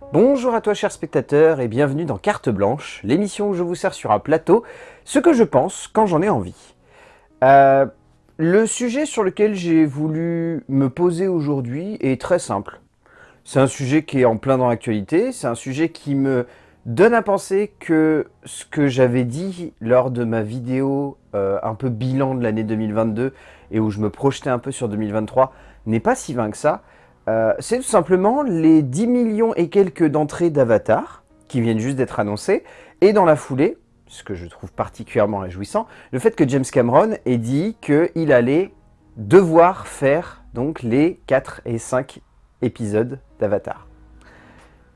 Bonjour à toi cher spectateur et bienvenue dans Carte Blanche, l'émission où je vous sers sur un plateau ce que je pense quand j'en ai envie. Euh, le sujet sur lequel j'ai voulu me poser aujourd'hui est très simple. C'est un sujet qui est en plein dans l'actualité, c'est un sujet qui me donne à penser que ce que j'avais dit lors de ma vidéo euh, un peu bilan de l'année 2022 et où je me projetais un peu sur 2023 n'est pas si vain que ça, euh, c'est tout simplement les 10 millions et quelques d'entrées d'Avatar qui viennent juste d'être annoncées, et dans la foulée, ce que je trouve particulièrement réjouissant, le fait que James Cameron ait dit qu'il allait devoir faire donc les 4 et 5 épisodes d'Avatar.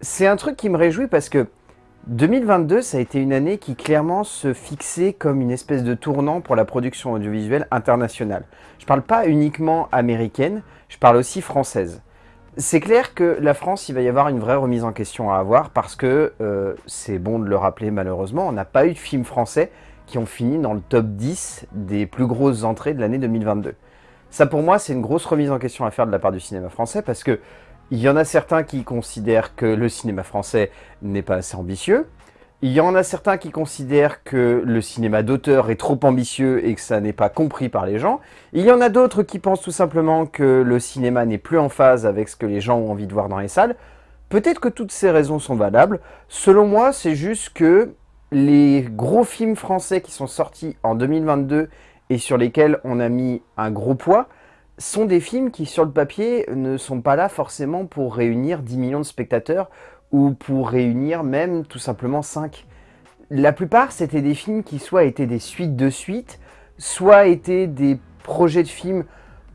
C'est un truc qui me réjouit parce que 2022, ça a été une année qui clairement se fixait comme une espèce de tournant pour la production audiovisuelle internationale. Je parle pas uniquement américaine, je parle aussi française. C'est clair que la France, il va y avoir une vraie remise en question à avoir parce que, euh, c'est bon de le rappeler malheureusement, on n'a pas eu de films français qui ont fini dans le top 10 des plus grosses entrées de l'année 2022. Ça pour moi, c'est une grosse remise en question à faire de la part du cinéma français parce que il y en a certains qui considèrent que le cinéma français n'est pas assez ambitieux, il y en a certains qui considèrent que le cinéma d'auteur est trop ambitieux et que ça n'est pas compris par les gens. Il y en a d'autres qui pensent tout simplement que le cinéma n'est plus en phase avec ce que les gens ont envie de voir dans les salles. Peut-être que toutes ces raisons sont valables. Selon moi, c'est juste que les gros films français qui sont sortis en 2022 et sur lesquels on a mis un gros poids, sont des films qui, sur le papier, ne sont pas là forcément pour réunir 10 millions de spectateurs ou pour réunir même tout simplement 5. La plupart, c'était des films qui soit étaient des suites de suites, soit étaient des projets de films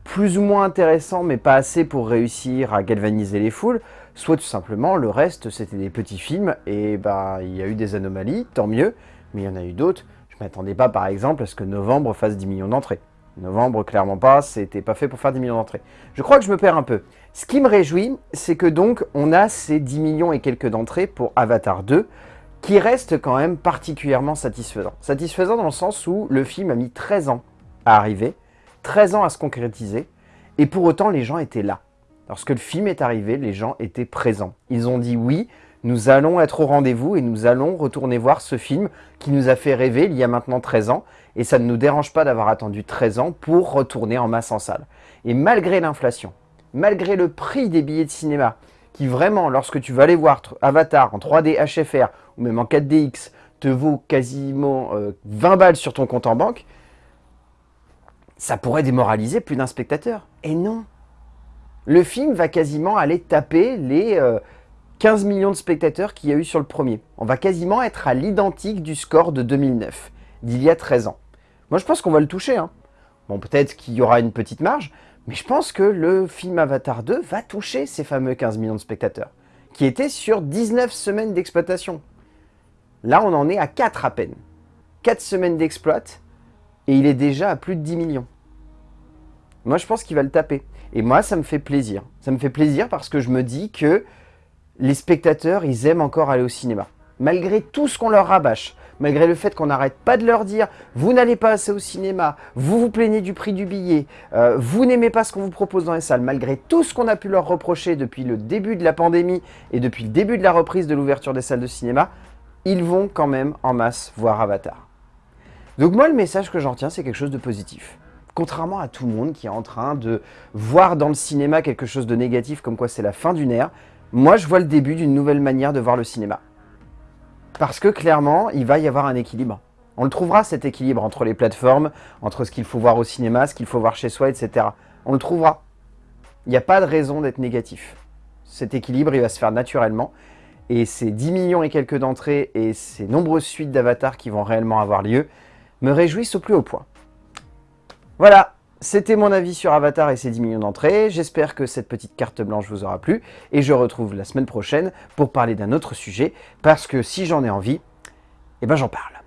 plus ou moins intéressants, mais pas assez pour réussir à galvaniser les foules, soit tout simplement, le reste, c'était des petits films, et bah, il y a eu des anomalies, tant mieux, mais il y en a eu d'autres. Je m'attendais pas, par exemple, à ce que Novembre fasse 10 millions d'entrées. Novembre, clairement pas, c'était pas fait pour faire 10 millions d'entrées. Je crois que je me perds un peu. Ce qui me réjouit, c'est que donc on a ces 10 millions et quelques d'entrées pour Avatar 2, qui reste quand même particulièrement satisfaisant. Satisfaisant dans le sens où le film a mis 13 ans à arriver, 13 ans à se concrétiser, et pour autant les gens étaient là. Lorsque le film est arrivé, les gens étaient présents. Ils ont dit oui, nous allons être au rendez-vous et nous allons retourner voir ce film qui nous a fait rêver il y a maintenant 13 ans. Et ça ne nous dérange pas d'avoir attendu 13 ans pour retourner en masse en salle. Et malgré l'inflation, malgré le prix des billets de cinéma, qui vraiment, lorsque tu vas aller voir Avatar en 3D HFR ou même en 4DX, te vaut quasiment 20 euh, balles sur ton compte en banque, ça pourrait démoraliser plus d'un spectateur. Et non Le film va quasiment aller taper les... Euh, 15 millions de spectateurs qu'il y a eu sur le premier. On va quasiment être à l'identique du score de 2009, d'il y a 13 ans. Moi, je pense qu'on va le toucher. Hein. Bon, peut-être qu'il y aura une petite marge, mais je pense que le film Avatar 2 va toucher ces fameux 15 millions de spectateurs, qui étaient sur 19 semaines d'exploitation. Là, on en est à 4 à peine. 4 semaines d'exploit, et il est déjà à plus de 10 millions. Moi, je pense qu'il va le taper. Et moi, ça me fait plaisir. Ça me fait plaisir parce que je me dis que les spectateurs, ils aiment encore aller au cinéma. Malgré tout ce qu'on leur rabâche, malgré le fait qu'on n'arrête pas de leur dire « vous n'allez pas assez au cinéma, vous vous plaignez du prix du billet, euh, vous n'aimez pas ce qu'on vous propose dans les salles », malgré tout ce qu'on a pu leur reprocher depuis le début de la pandémie et depuis le début de la reprise de l'ouverture des salles de cinéma, ils vont quand même en masse voir Avatar. Donc moi, le message que j'en retiens, c'est quelque chose de positif. Contrairement à tout le monde qui est en train de voir dans le cinéma quelque chose de négatif, comme quoi c'est la fin d'une ère, moi, je vois le début d'une nouvelle manière de voir le cinéma. Parce que clairement, il va y avoir un équilibre. On le trouvera cet équilibre entre les plateformes, entre ce qu'il faut voir au cinéma, ce qu'il faut voir chez soi, etc. On le trouvera. Il n'y a pas de raison d'être négatif. Cet équilibre, il va se faire naturellement. Et ces 10 millions et quelques d'entrées et ces nombreuses suites d'avatars qui vont réellement avoir lieu me réjouissent au plus haut point. Voilà, c'était mon avis sur Avatar et ses 10 millions d'entrées. J'espère que cette petite carte blanche vous aura plu. Et je retrouve la semaine prochaine pour parler d'un autre sujet. Parce que si j'en ai envie, eh ben j'en parle.